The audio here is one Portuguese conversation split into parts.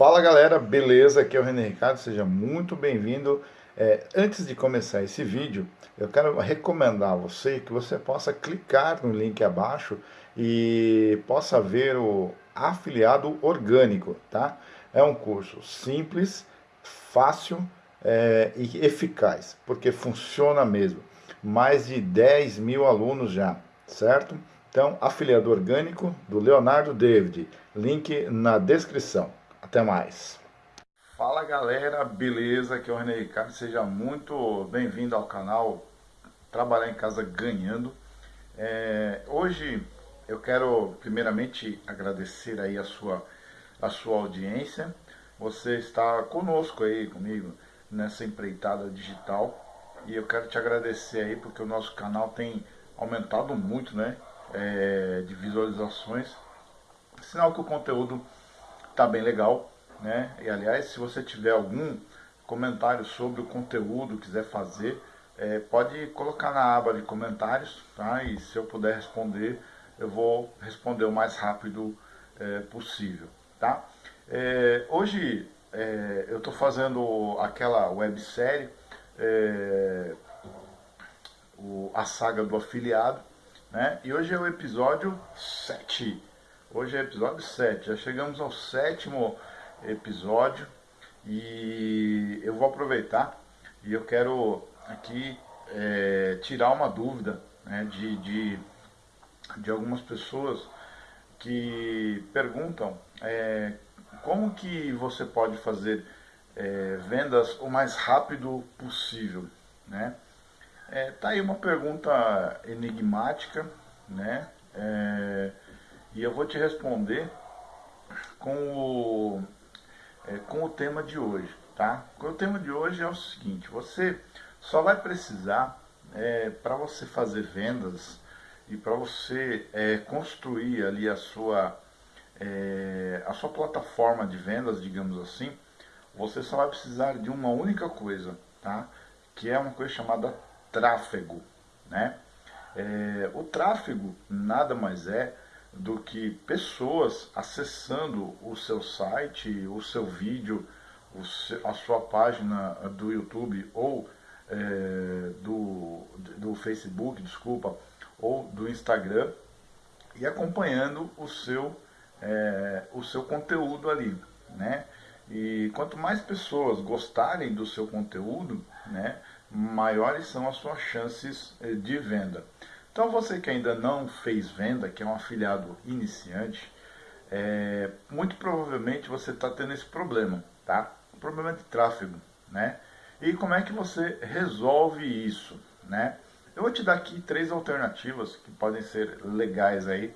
Fala galera, beleza? Aqui é o René Ricardo, seja muito bem-vindo. É, antes de começar esse vídeo, eu quero recomendar a você que você possa clicar no link abaixo e possa ver o afiliado orgânico, tá? É um curso simples, fácil é, e eficaz, porque funciona mesmo. Mais de 10 mil alunos já, certo? Então, afiliado orgânico do Leonardo David, link na descrição. Até mais. Fala galera, beleza? Aqui é o René Ricardo, seja muito bem-vindo ao canal Trabalhar em Casa Ganhando. É, hoje eu quero primeiramente agradecer aí a sua, a sua audiência. Você está conosco aí, comigo, nessa empreitada digital. E eu quero te agradecer aí porque o nosso canal tem aumentado muito, né? é, de visualizações, sinal que o conteúdo está bem legal, né? E aliás, se você tiver algum comentário sobre o conteúdo, quiser fazer, é, pode colocar na aba de comentários, tá? E se eu puder responder, eu vou responder o mais rápido é, possível, tá? É, hoje é, eu estou fazendo aquela websérie, é, o, a saga do afiliado, né? E hoje é o episódio 7. Hoje é episódio 7. Já chegamos ao sétimo episódio e eu vou aproveitar e eu quero aqui é, tirar uma dúvida né, de, de, de, algumas pessoas que perguntam é, como que você pode fazer é, vendas o mais rápido possível, né? É, tá aí uma pergunta enigmática, né? É, e eu vou te responder com o, é, com o tema de hoje, tá? O tema de hoje é o seguinte, você só vai precisar, é, para você fazer vendas e para você é, construir ali a sua, é, a sua plataforma de vendas, digamos assim, você só vai precisar de uma única coisa, tá? Que é uma coisa chamada tráfego. Né? É, o tráfego nada mais é do que pessoas acessando o seu site, o seu vídeo, o seu, a sua página do YouTube ou é, do, do Facebook, desculpa, ou do Instagram e acompanhando o seu, é, o seu conteúdo ali, né? E quanto mais pessoas gostarem do seu conteúdo, né, maiores são as suas chances eh, de venda. Então você que ainda não fez venda, que é um afiliado iniciante, é, muito provavelmente você está tendo esse problema, tá? O problema de tráfego, né? E como é que você resolve isso, né? Eu vou te dar aqui três alternativas que podem ser legais aí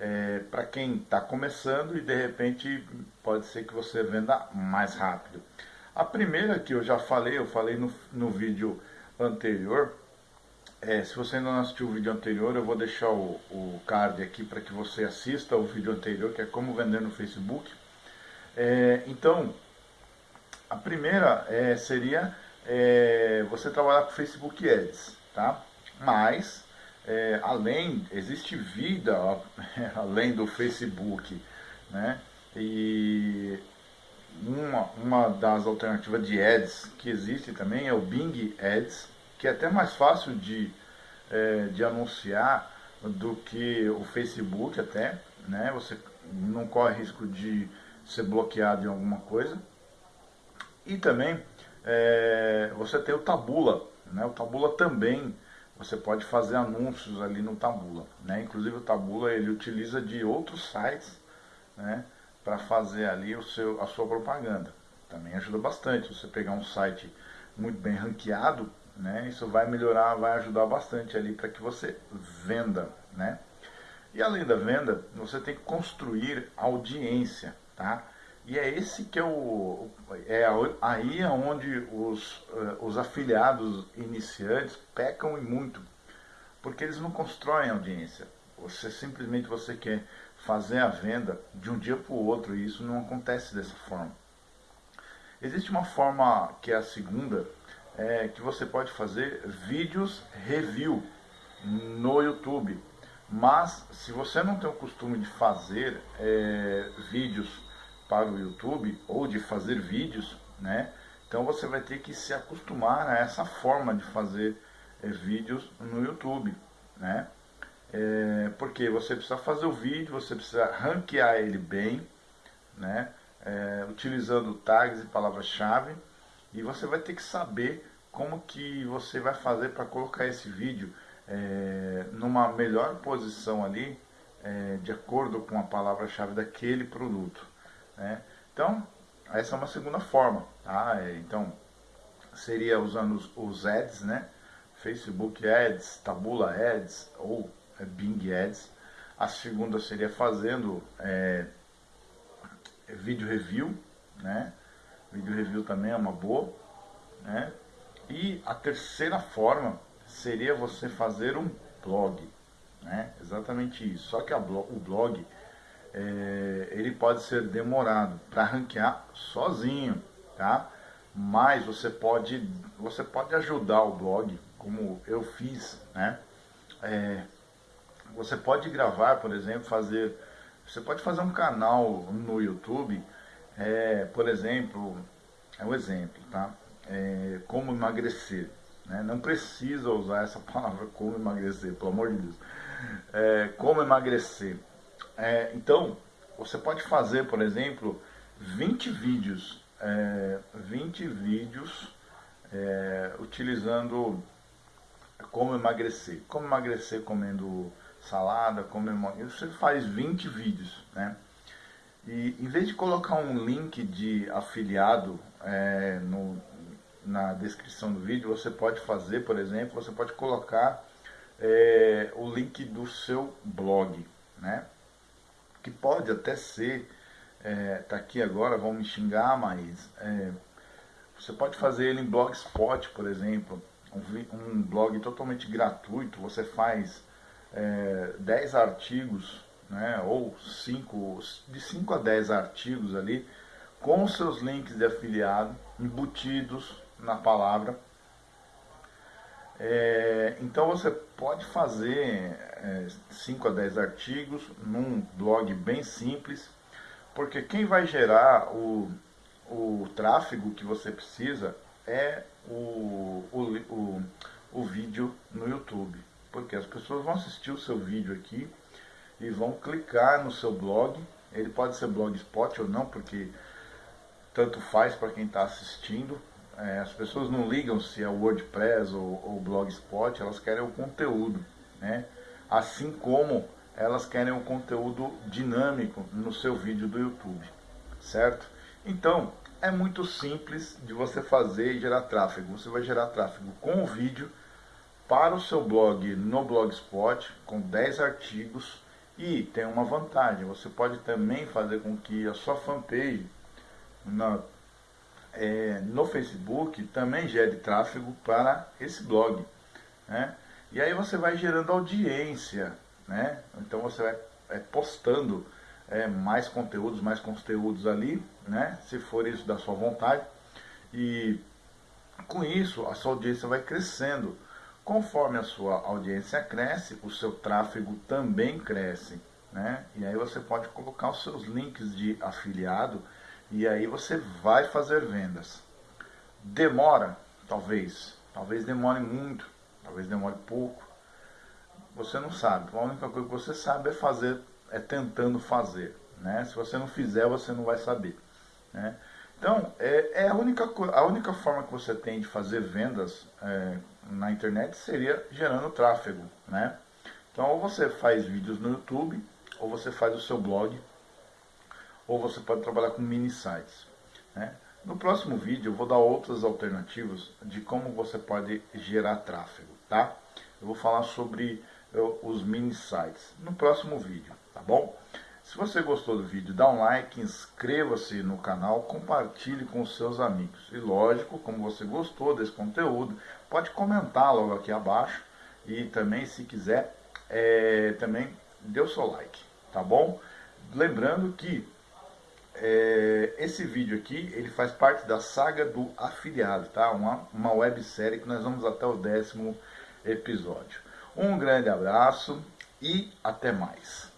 é, para quem está começando e de repente pode ser que você venda mais rápido. A primeira que eu já falei, eu falei no, no vídeo anterior, é, se você ainda não assistiu o vídeo anterior, eu vou deixar o, o card aqui para que você assista o vídeo anterior, que é como vender no Facebook. É, então, a primeira é, seria é, você trabalhar com Facebook Ads, tá? Mas, é, além, existe vida além do Facebook, né? E uma, uma das alternativas de ads que existe também é o Bing Ads, que é até mais fácil de, é, de anunciar do que o Facebook até, né? Você não corre risco de ser bloqueado em alguma coisa. E também é, você tem o Tabula, né? O Tabula também você pode fazer anúncios ali no Tabula, né? Inclusive o Tabula ele utiliza de outros sites, né? para fazer ali o seu, a sua propaganda. Também ajuda bastante. Você pegar um site muito bem ranqueado, né, isso vai melhorar, vai ajudar bastante ali para que você venda. Né? E além da venda, você tem que construir audiência. Tá? E é esse que é o. É aí é onde os, uh, os afiliados iniciantes pecam e muito. Porque eles não constroem audiência. Você simplesmente você quer fazer a venda de um dia para o outro e isso não acontece dessa forma. Existe uma forma que é a segunda, é, que você pode fazer vídeos review no YouTube. Mas se você não tem o costume de fazer é, vídeos para o YouTube ou de fazer vídeos, né? Então você vai ter que se acostumar a essa forma de fazer é, vídeos no YouTube, né? É, porque você precisa fazer o vídeo, você precisa ranquear ele bem, né? É, utilizando tags e palavras-chave e você vai ter que saber como que você vai fazer para colocar esse vídeo é, numa melhor posição ali, é, de acordo com a palavra-chave daquele produto. Né? Então, essa é uma segunda forma. Tá? É, então, seria usando os, os ads, né? Facebook Ads, Tabula Ads ou é, Bing Ads. A segunda seria fazendo é, vídeo review, né? Vídeo review também é uma boa, né? E a terceira forma seria você fazer um blog, né? Exatamente isso. Só que o blog é, ele pode ser demorado para ranquear sozinho, tá? Mas você pode você pode ajudar o blog, como eu fiz, né? É, você pode gravar, por exemplo, fazer você pode fazer um canal no YouTube, é, por exemplo, é um exemplo, tá? É, como emagrecer. Né? Não precisa usar essa palavra como emagrecer, pelo amor de Deus. É, como emagrecer. É, então, você pode fazer, por exemplo, 20 vídeos, é, 20 vídeos é, utilizando como emagrecer. Como emagrecer comendo salada, como emagrecer. Você faz 20 vídeos, né? E em vez de colocar um link de afiliado é, no, na descrição do vídeo, você pode fazer, por exemplo, você pode colocar é, o link do seu blog, né? Que pode até ser, é, tá aqui agora, vão me xingar, mas é, você pode fazer ele em Blogspot, por exemplo, um, um blog totalmente gratuito, você faz é, 10 artigos, né, ou cinco, de 5 a 10 artigos ali, com seus links de afiliado embutidos na palavra. É, então você pode fazer 5 é, a 10 artigos num blog bem simples, porque quem vai gerar o, o tráfego que você precisa é o, o, o, o vídeo no YouTube. Porque as pessoas vão assistir o seu vídeo aqui e vão clicar no seu blog. Ele pode ser blogspot ou não, porque tanto faz para quem está assistindo. É, as pessoas não ligam se é WordPress ou, ou Blogspot, elas querem o conteúdo, né? Assim como elas querem o conteúdo dinâmico no seu vídeo do YouTube, certo? Então, é muito simples de você fazer e gerar tráfego. Você vai gerar tráfego com o vídeo para o seu blog no Blogspot, com 10 artigos, e tem uma vantagem, você pode também fazer com que a sua fanpage na é, no Facebook também gere tráfego para esse blog. Né? E aí você vai gerando audiência, né? então você vai é, postando é, mais conteúdos, mais conteúdos ali, né? se for isso da sua vontade. E com isso a sua audiência vai crescendo. Conforme a sua audiência cresce, o seu tráfego também cresce. Né? E aí você pode colocar os seus links de afiliado e aí você vai fazer vendas. Demora? Talvez. Talvez demore muito, talvez demore pouco. Você não sabe. A única coisa que você sabe é fazer, é tentando fazer. Né? Se você não fizer, você não vai saber. Né? Então, é, é, a, única, a única forma que você tem de fazer vendas é, na internet seria gerando tráfego. Né? Então, ou você faz vídeos no YouTube, ou você faz o seu blog, ou você pode trabalhar com mini sites. Né? No próximo vídeo eu vou dar outras alternativas de como você pode gerar tráfego, tá? Eu vou falar sobre eu, os mini sites no próximo vídeo, tá bom? Se você gostou do vídeo, dá um like, inscreva-se no canal, compartilhe com seus amigos. E lógico, como você gostou desse conteúdo, pode comentar logo aqui abaixo. E também, se quiser, é, também dê o seu like, tá bom? Lembrando que é, esse vídeo aqui, ele faz parte da saga do afiliado, tá? Uma, uma websérie que nós vamos até o décimo episódio. Um grande abraço e até mais.